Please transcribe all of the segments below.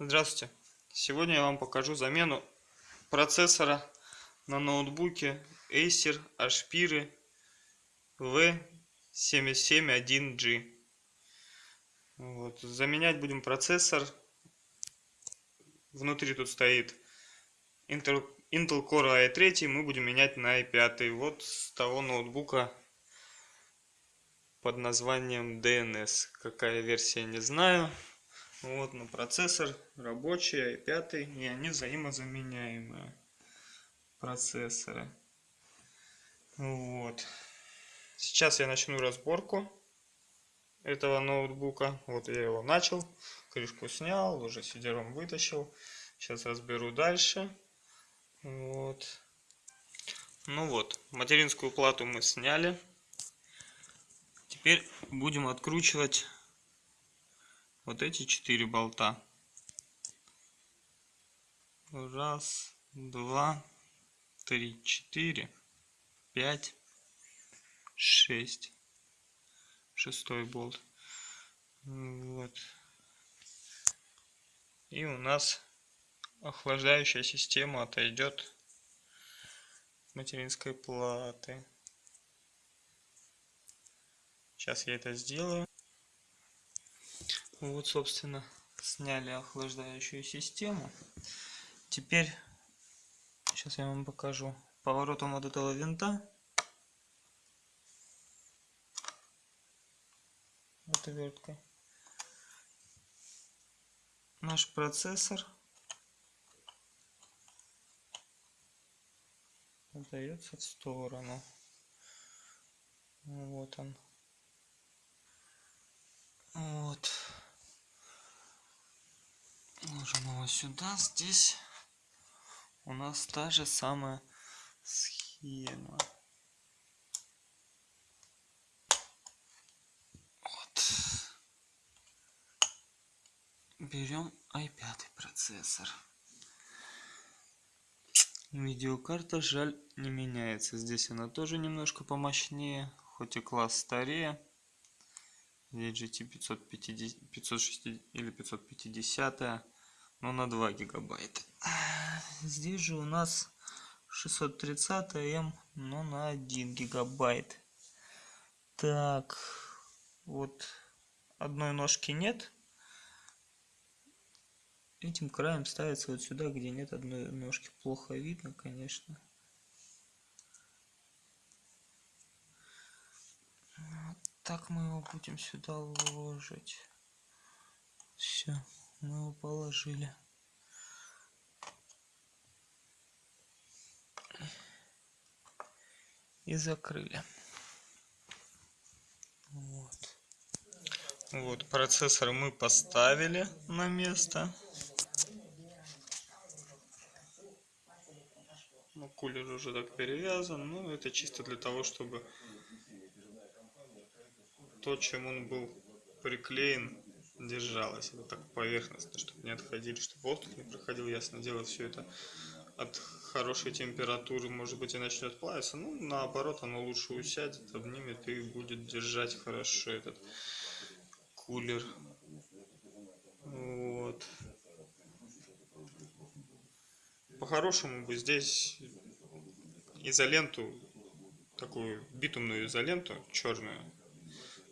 Здравствуйте! Сегодня я вам покажу замену процессора на ноутбуке Acer Aspire V771G. Вот. Заменять будем процессор. Внутри тут стоит Intel, Core i3, мы будем менять на i5. Вот с того ноутбука под названием DNS. Какая версия, не знаю. Вот, но процессор рабочий, i5, и они взаимозаменяемые процессоры. Вот. Сейчас я начну разборку этого ноутбука. Вот я его начал, крышку снял, уже сидером вытащил. Сейчас разберу дальше. Вот. Ну вот, материнскую плату мы сняли. Теперь будем откручивать вот эти четыре болта. Раз, два, три, четыре, пять, шесть. Шестой болт. Вот. И у нас охлаждающая система отойдет материнской платы. Сейчас я это сделаю. Вот, собственно, сняли охлаждающую систему. Теперь, сейчас я вам покажу поворотом вот этого винта. Отверткой. Наш процессор отдается в сторону. Вот он. Вот. Ложим его сюда. Здесь у нас та же самая схема. Вот. Берем i5 процессор. Видеокарта, жаль, не меняется. Здесь она тоже немножко помощнее, хоть и класс старее. VGT 550, 560 или 550, но на 2 гигабайта. Здесь же у нас 630М, но на 1 гигабайт. Так, вот одной ножки нет. Этим краем ставится вот сюда, где нет одной ножки. Плохо видно, конечно. Так мы его будем сюда ложить. Все, мы его положили. И закрыли. Вот. Вот, процессор мы поставили на место. Ну, кулер уже так перевязан. Ну, это чисто для того, чтобы то, чем он был приклеен, держалось. Это так поверхностно, чтобы не отходили, чтобы воздух не проходил. Ясно дело, все это от хорошей температуры, может быть, и начнет плавиться. Ну, наоборот, оно лучше усядет, обнимет и будет держать хорошо этот кулер. Вот. По-хорошему бы здесь изоленту, такую битумную изоленту черную,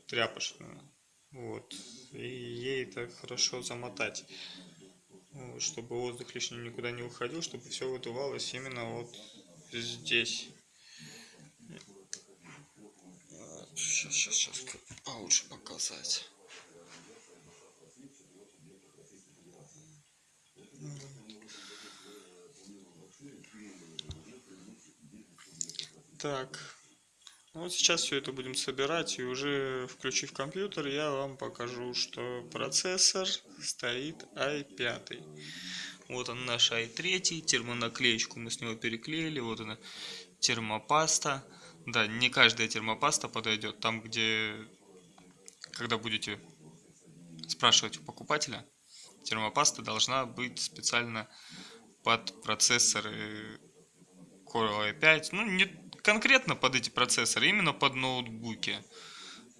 тряпочную. Вот. И ей так хорошо замотать, вот, чтобы воздух лишний никуда не уходил, чтобы все выдувалось именно вот здесь. Сейчас, сейчас, сейчас получше показать. Так, вот сейчас все это будем собирать и уже включив компьютер я вам покажу, что процессор стоит i5. Вот он наш i3, термонаклеечку мы с него переклеили, вот она термопаста. Да, не каждая термопаста подойдет, там где, когда будете спрашивать у покупателя, термопаста должна быть специально под процессоры Core i5, ну не конкретно под эти процессоры, именно под ноутбуки.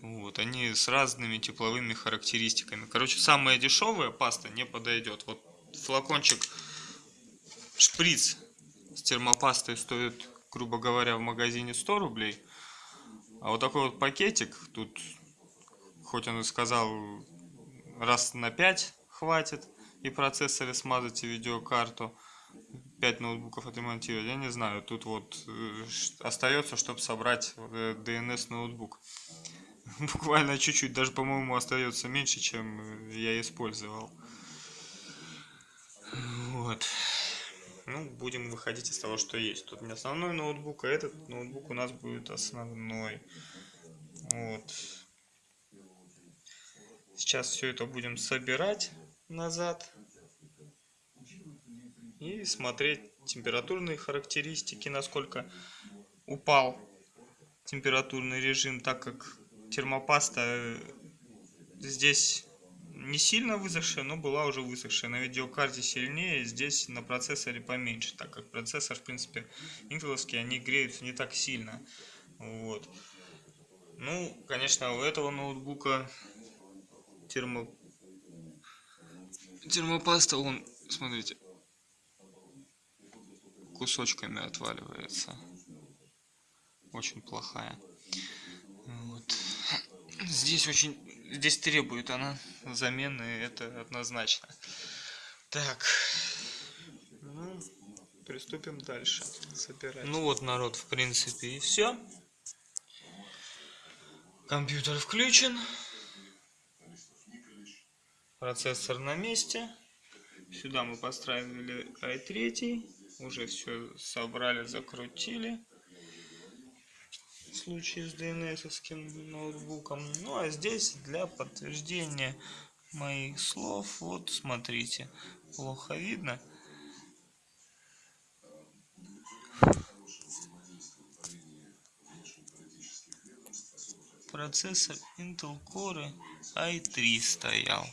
Вот, они с разными тепловыми характеристиками. Короче, самая дешевая паста не подойдет. Вот флакончик шприц с термопастой стоит, грубо говоря, в магазине 100 рублей. А вот такой вот пакетик, тут, хоть он и сказал, раз на 5 хватит, и процессоры смазать, и видеокарту, 5 ноутбуков отремонтировать, я не знаю, тут вот э, остается, чтобы собрать DNS ноутбук. Буквально чуть-чуть, даже, по-моему, остается меньше, чем я использовал. Вот. Ну, будем выходить из того, что есть. Тут не основной ноутбук, а этот ноутбук у нас будет основной. Вот. Сейчас все это будем собирать назад и смотреть температурные характеристики, насколько упал температурный режим, так как термопаста здесь не сильно высохшая, но была уже высохшая. На видеокарте сильнее, здесь на процессоре поменьше, так как процессор, в принципе, интеловский, они греются не так сильно. Вот. Ну, конечно, у этого ноутбука термо... термопаста, он, смотрите, кусочками отваливается. Очень плохая. Вот. Здесь очень... Здесь требует она замены, это однозначно. Так. Ну, приступим дальше. Собирать. Ну вот, народ, в принципе, и все. Компьютер включен. Процессор на месте. Сюда мы поставили i3 уже все собрали, закрутили. В случае с DNS ноутбуком. Ну а здесь для подтверждения моих слов, вот смотрите, плохо видно. Процессор Intel Core i3 стоял.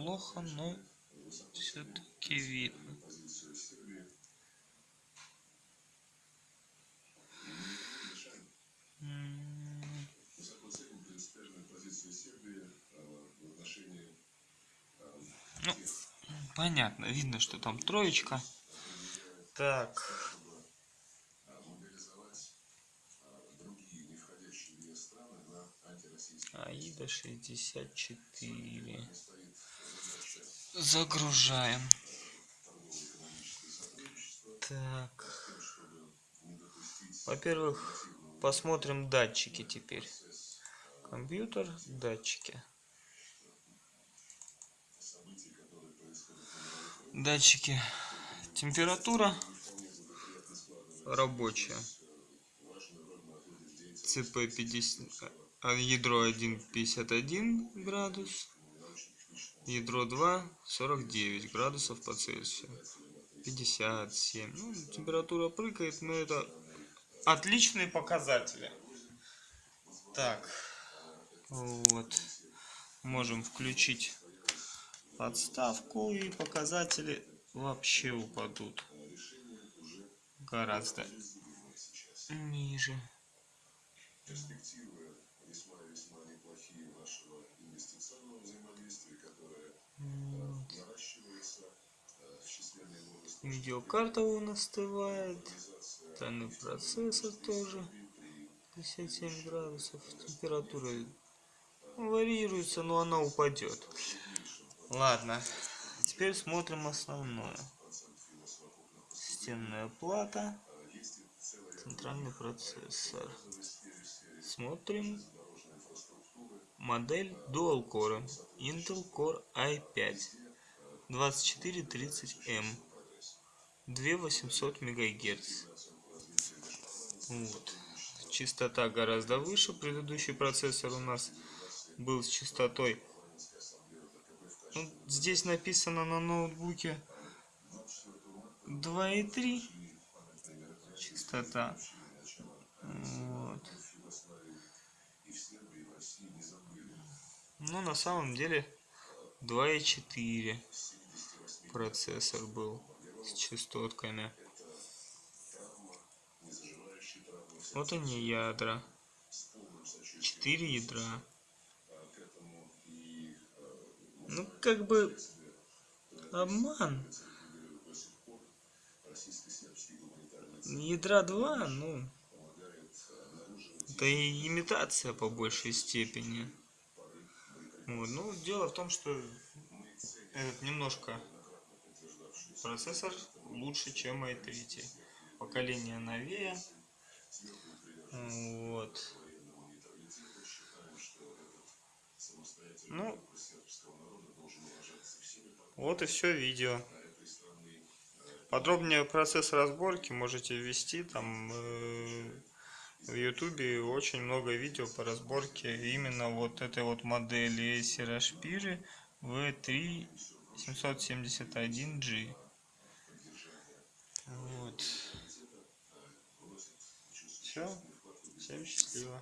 Плохо, но все-таки видно. Ну, понятно, видно, что там троечка. Так. Аида 64 загружаем. Так. Во-первых посмотрим датчики теперь. Компьютер датчики. Датчики. Температура рабочая. Цп 50 ядро 151 градус ядро 2 49 градусов по цельсию. 57 ну, температура прыгает но это отличные показатели. Так вот. Можем включить подставку и показатели вообще упадут гораздо ниже весьма весьма неплохие нашего инвестиционного взаимодействия которое Видеокарта у нас остывает. Данный процессор тоже. 57 градусов. Температура варьируется, но она упадет. Ладно. Теперь смотрим основное. Стенная плата. Центральный процессор. Смотрим модель Dual Core Intel Core i5 2430M 2800 МГц. Вот. Частота гораздо выше. Предыдущий процессор у нас был с частотой. Ну, здесь написано на ноутбуке 2,3 частота. Вот. Но на самом деле 2,4 процессор был с частотками вот они ядра 4 ядра. Ну, как бы обман. Ядра 2, ну, это и имитация по большей степени. Вот. Ну, дело в том, что этот немножко процессор лучше, чем i3. Поколение новее. Вот. Ну, вот и все видео. Подробнее процесс разборки можете ввести там э, в ютубе очень много видео по разборке именно вот этой вот модели Acer Aspire V3 771G. Вот. Все. Всем счастливо.